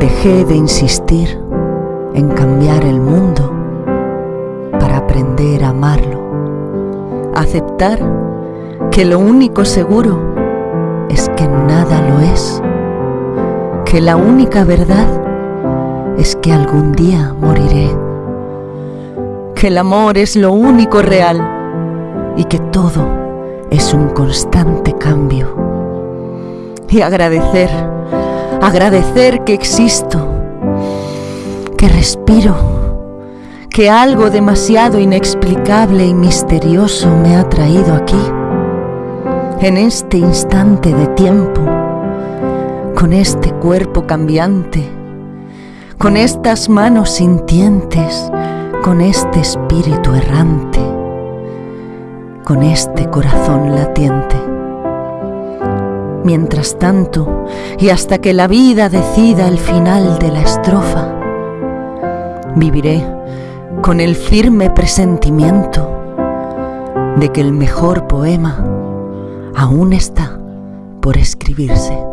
dejé de insistir en cambiar el mundo para aprender a amarlo. Aceptar que lo único seguro es que nada lo es. Que la única verdad es que algún día moriré. Que el amor es lo único real y que todo es un constante cambio. Y agradecer, agradecer que existo, que respiro, que algo demasiado inexplicable y misterioso me ha traído aquí, en este instante de tiempo, con este cuerpo cambiante, con estas manos sintientes, con este espíritu errante, con este corazón latiente. Mientras tanto, y hasta que la vida decida el final de la estrofa, viviré con el firme presentimiento de que el mejor poema aún está por escribirse.